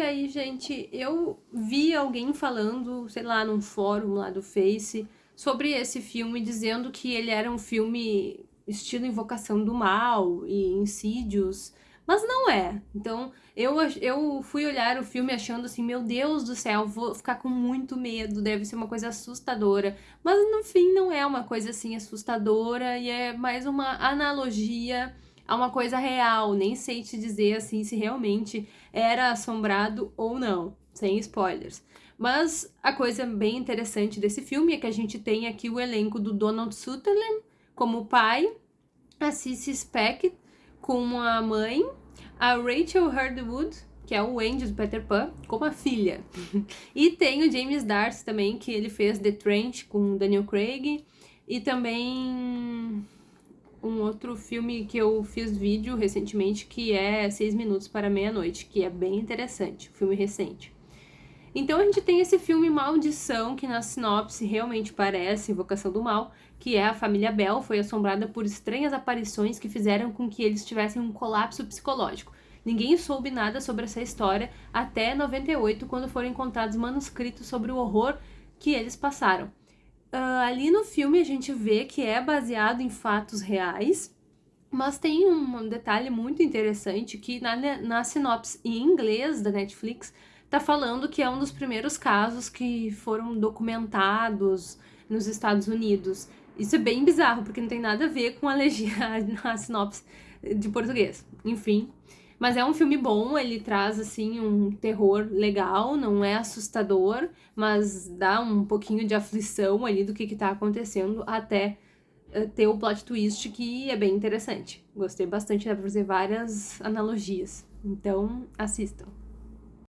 E aí, gente, eu vi alguém falando, sei lá, num fórum lá do Face, sobre esse filme, dizendo que ele era um filme estilo Invocação do Mal e Insídios, mas não é. Então, eu, eu fui olhar o filme achando assim, meu Deus do céu, vou ficar com muito medo, deve ser uma coisa assustadora. Mas no fim não é uma coisa assim assustadora e é mais uma analogia a uma coisa real. Nem sei te dizer assim se realmente era assombrado ou não, sem spoilers. Mas a coisa bem interessante desse filme é que a gente tem aqui o elenco do Donald Sutherland como pai, a Cissy Speck como a mãe, a Rachel Hardwood, que é o Andy do Peter Pan, como a filha. e tem o James Darcy também, que ele fez The Trench com Daniel Craig. E também um outro filme que eu fiz vídeo recentemente, que é Seis Minutos para Meia-Noite, que é bem interessante, um filme recente. Então a gente tem esse filme Maldição, que na sinopse realmente parece Invocação do Mal, que é a família Bell foi assombrada por estranhas aparições que fizeram com que eles tivessem um colapso psicológico. Ninguém soube nada sobre essa história até 98, quando foram encontrados manuscritos sobre o horror que eles passaram. Uh, ali no filme a gente vê que é baseado em fatos reais, mas tem um detalhe muito interessante que na, na sinopse em inglês da Netflix tá falando que é um dos primeiros casos que foram documentados nos Estados Unidos. Isso é bem bizarro, porque não tem nada a ver com a, legenda, a sinopse de português. Enfim. Mas é um filme bom, ele traz, assim, um terror legal, não é assustador, mas dá um pouquinho de aflição ali do que que tá acontecendo até uh, ter o plot twist que é bem interessante. Gostei bastante, dá fazer várias analogias. Então, assistam.